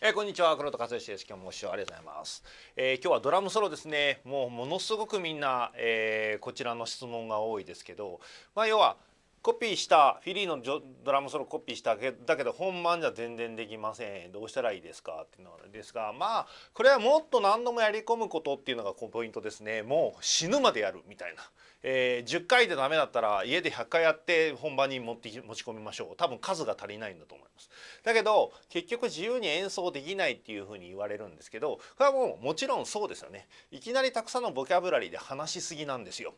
えー、こんにちは。黒田和義です。今日もご視聴ありがとうございます、えー、今日はドラムソロですね。もうものすごくみんな、えー、こちらの質問が多いですけどまあ要はコピーしたフィリーのドラムソロコピーしたけだけど本番じゃ全然できません。どうしたらいいですかっていうのですがまあこれはもっと何度もやり込むことっていうのがポイントですね。もう死ぬまでやるみたいな、えー、10回でダメだったら家で100回やって本番に持って持ち込みましょう。多分数が足りないんだと思います。だけど結局自由に演奏できないっていうふうに言われるんですけどこれはもうもちろんそうですよね。いきなりたくさんのボキャブラリーで話しすぎなんですよ。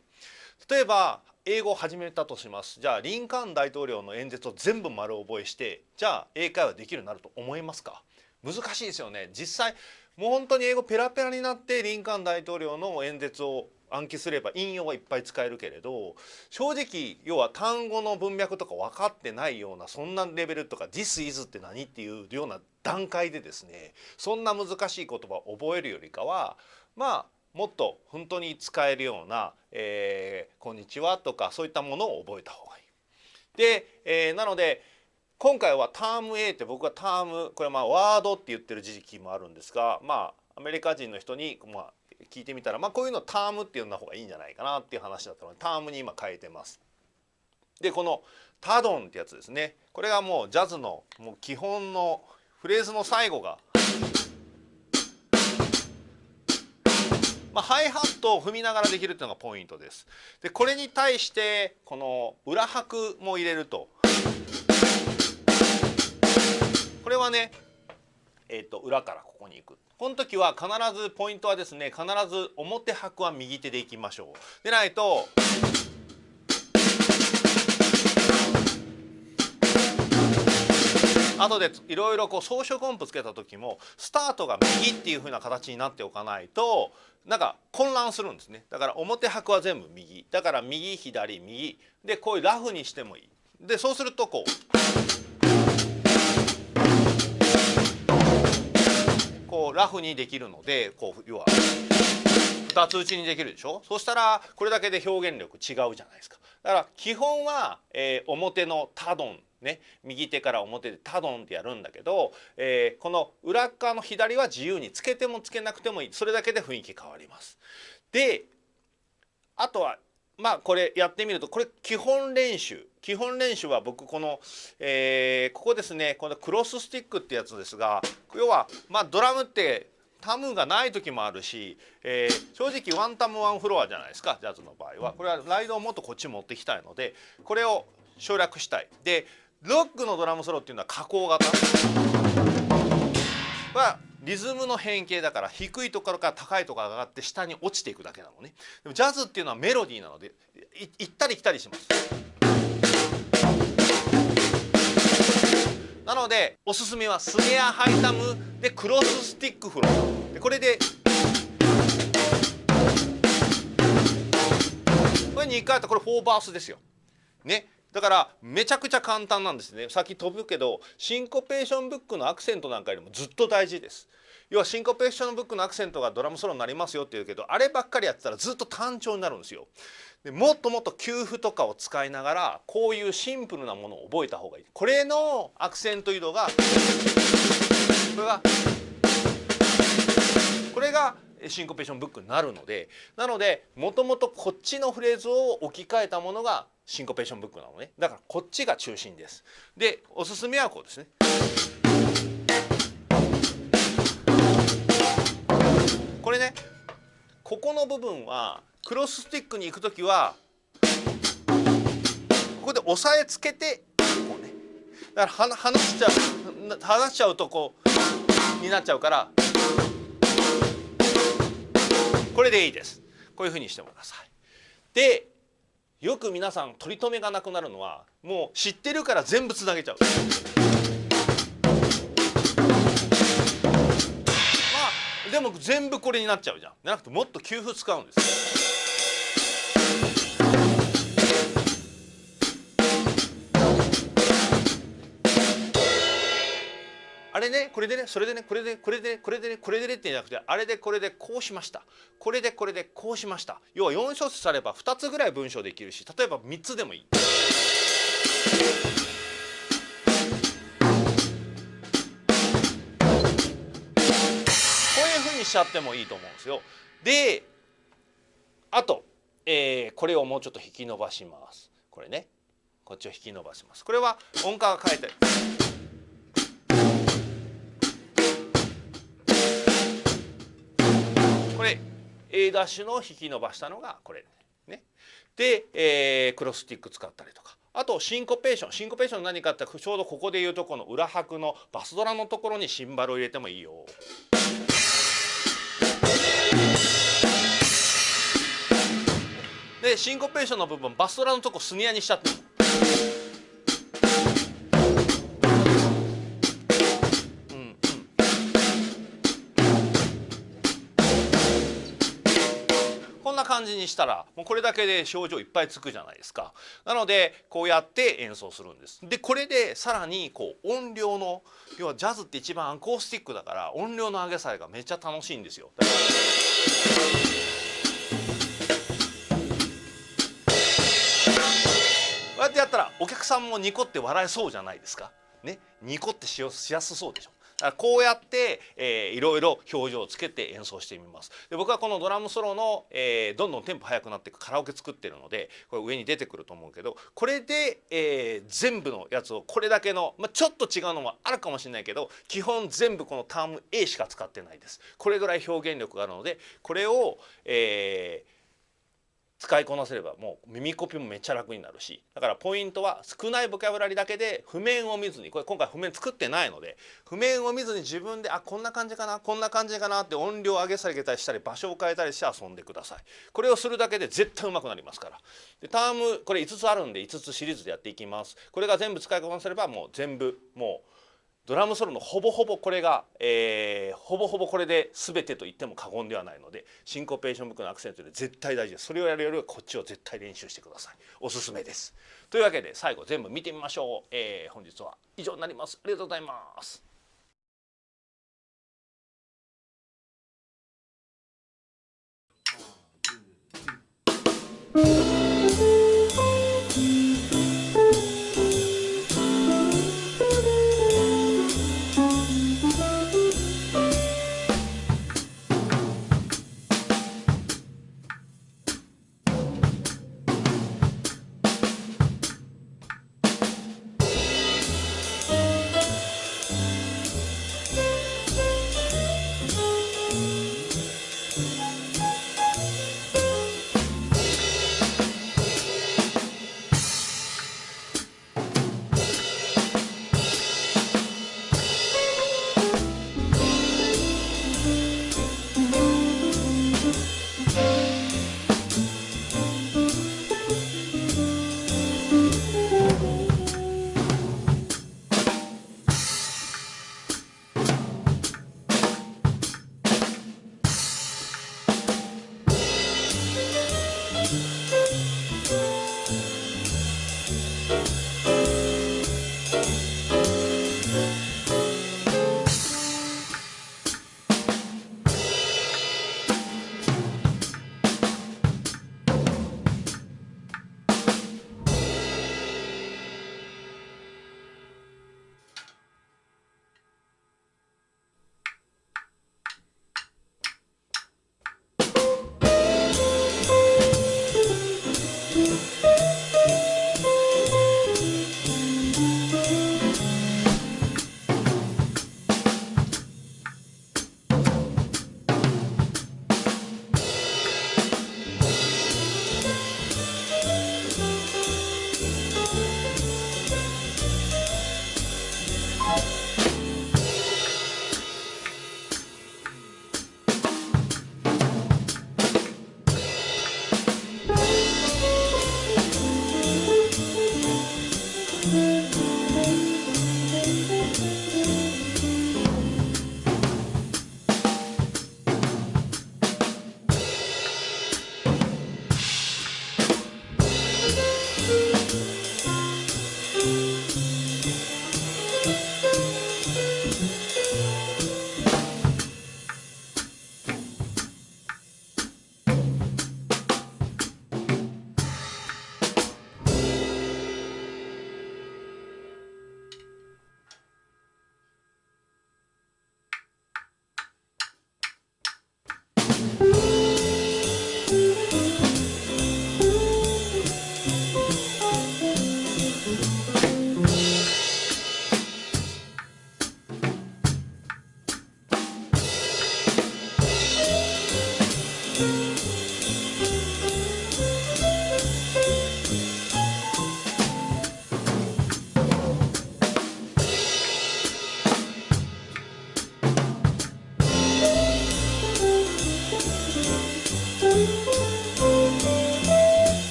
例えば英語を始めたとします。じゃあリンカーン大統領の演説を全部丸覚えしてじゃあ英会話できるようになると思いますか？難しいですよね。実際もう本当に英語ペラペラになってリンカーン大統領の演説を暗記すれば引用はいっぱい使えるけれど正直要は単語の文脈とか分かってないようなそんなレベルとか「This is」って何っていうような段階でですねそんな難しい言葉を覚えるよりかはまあもっと本当に使えるような「えー、こんにちは」とかそういったものを覚えた方がいい。で、えー、なので今回はターム A って僕はタームこれはまあワードって言ってる時期もあるんですがまあアメリカ人の人にまあ聞いてみたらまあこういうのタームって呼んだ方がいいんじゃないかなっていう話だったのでタームに今変えてます。でこのタドンってやつですねこれがもうジャズのもう基本のフレーズの最後がまあ、ハイハットを踏みながらできるっていうのがポイントです。でこれに対してこの裏拍も入れると。これはねえーと、裏からここに行く。この時は必ずポイントはですね必ず表拍は右手でいきましょう。でないと後でいろいろこう装飾音符つけた時もスタートが右っていう風な形になっておかないとなんか混乱するんですね。だから表拍は全部右。だから右左右。でこういうラフにしてもいい。でそうするとこう。こうラフにできるのでこう要は2つ打ちにできるでしょ？そしたらこれだけで表現力違うじゃないですか。だから基本は、えー、表のタドンね、右手から表でタドンってやるんだけど、えー、この裏側の左は自由につけてもつけなくてもいいそれだけで雰囲気変わります。であとはまあこれやってみるとこれ基本練習基本練習は僕この、えー、ここですねこのクロススティックってやつですが要はまあドラムってタムがない時もあるし、えー、正直ワンタムワンフロアじゃないですかジャズの場合はこれはライドをもっとこっち持ってきたいのでこれを省略したい。でロックのドラムソロっていうのは下降型。はリズムの変形だから低いところから高いところが上がって下に落ちていくだけなのね。でもジャズっていうのはメロディーなので行ったり来たりします。なのでおすすめはスネアハイタムでクロススティックフロー。でこれでこれ2回やったこれ4バースですよ。ね。だからめちゃくちゃ簡単なんですね。さっき飛ぶけどシンコペーションブックのアクセントなんかよりもずっと大事です。要はシンコペーションブックのアクセントがドラムソロになりますよって言うけどあればっかりやってたらずっと単調になるんですよ。でもっともっと給付とかを使いながらこういうシンプルなものを覚えた方がいい。これのアクセント移動がこれがこれがシンコペーションブックになるのでなのでもともとこっちのフレーズを置き換えたものがシンコペーションブックなのね。だからこっちが中心です。でおすすめはこうですね。これねここの部分はクロススティックに行く時はここで押さえつけてこうね。だから離しちゃう離しちゃうとこうになっちゃうからこれでいいです。こういうふうにしてください。でよく皆さん取り留めがなくなるのはもう知ってるから全部つなげちゃう。まあでも全部これになっちゃうじゃん。じゃなくてもっと給付使うんですれねこれでねそれでねこれでこれでねこれでねこれでねってじゃなくてあれでこれでこうしましたこれでこれでこうしました要は4小節あれば2つぐらい文章できるし例えば3つでもいい。こういうふうにしちゃってもいいと思うんですよ。であと、えー、これをもうちょっと引き伸ばします。これねこっちを引き伸ばします。これは音階が変えてこれ A ダッシュの引き伸ばしたのがこれね。で、えー、クロススティック使ったりとかあとシンコペーションシンコペーション何かってちょうどここでいうとこの裏拍のバスドラのところにシンバルを入れてもいいよ。でシンコペーションの部分バスドラのとこスニアにしちゃって感じにしたらもうこれだけで症状いっぱいつくじゃないですか。なのでこうやって演奏するんです。でこれでさらにこう音量の要はジャズって一番アコースティックだから音量の上げ下げがめっちゃ楽しいんですよ。だからこうやってやったらお客さんもニコって笑えそうじゃないですか。ね。ニコってしやすそうでしょ。こうやって、えー、いろいろ表情をつけて演奏してみます。で僕はこのドラムソロの、えー、どんどんテンポ速くなっていくカラオケ作ってるのでこれ上に出てくると思うけどこれで、えー、全部のやつをこれだけの、まあ、ちょっと違うのもあるかもしれないけど基本全部このターム A しか使ってないです。これぐらい表現力があるのでこれを、えー、使いこなせればもう耳コピもめっちゃ楽になるしだからポイントは少ないボキャブラリだけで譜面を見ずにこれ今回譜面作ってないので譜面を見ずに自分であこんな感じかなこんな感じかなって音量上げ下げたりしたり場所を変えたりして遊んでください。これをするだけで絶対上手くなりますから。でタームこれ5つあるんで5つシリーズでやっていきます。これが全部使いこなせればもう全部もうドラムソロのほぼほぼこれが、えー、ほぼほぼこれで全てと言っても過言ではないのでシンコペーションブックのアクセントで絶対大事です。それをやるよりはこっちを絶対練習してください。おすすめです。というわけで最後全部見てみましょう、えー、本日は以上になります。ありがとうございます。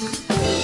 Música